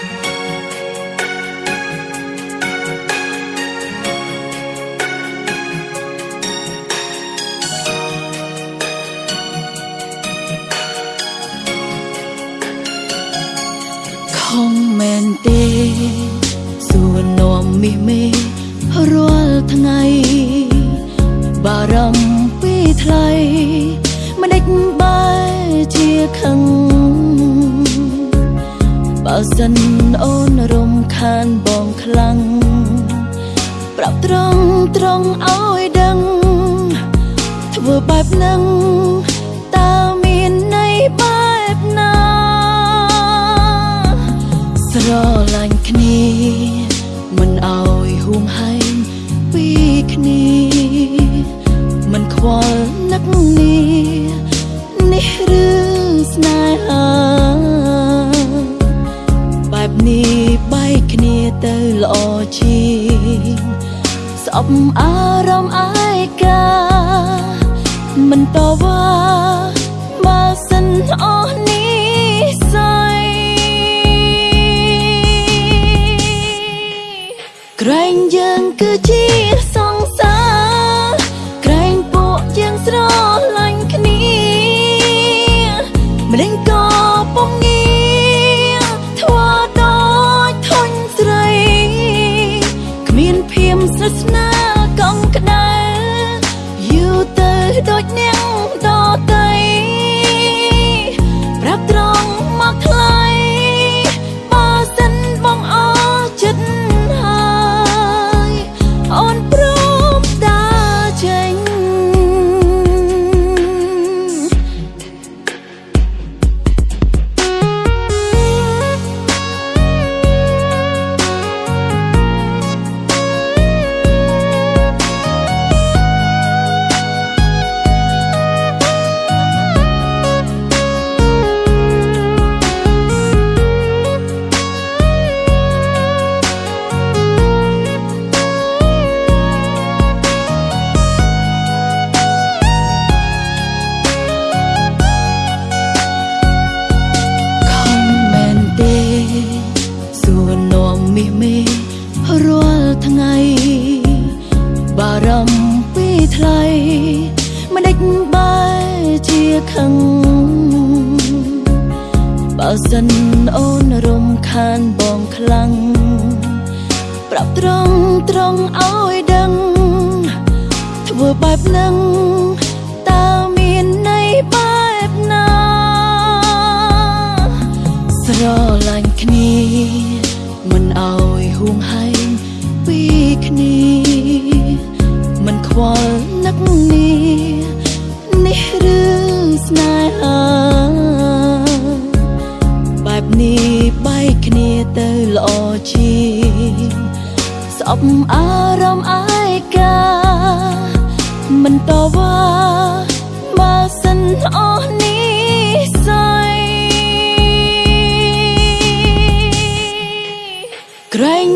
ខំមែនទេសួរនាំមីមេរាល់ថ្ងៃបារម្ភពីថ្លៃមិនដេចបែជាខឹងបើ សិនអូនរំខានបងខ្លាំងប្រាប់ត្រង់ត្រង់ឲ្យដឹង ធ្វើបែបហ្នឹងតើមានន័យបែបណាស្រឡាញ់គ្នា មិនអោយហួងហែងពីគ្នាមិនខ្វល់នឹកនេះនេះឬស្នេហា ជាងស្អប់អារម្មណ៍អាយកាមិនតវ៉ា ថ្ងៃ បារម្ភពីថ្លៃមិនដេចបែជាខឹងបើសិនអូនរំខានបងខ្លាំងប្រាប់ត្រង់ត្រង់ឲ្យដឹង ធ្វើបែបហ្នឹងតើមានន័យបែបណាស្រឡាញ់គ្នាមិនអោយហួងហែងពី គ្នាមិនខ្វល់នឹកនេះនេះឬស្នេហាបែបនេះបែកគ្នាទៅល្អជាងស្អប់អារម្មណ៍អាយកាមិនតវ៉ាបើសិនអស់នេះស័យក្រែង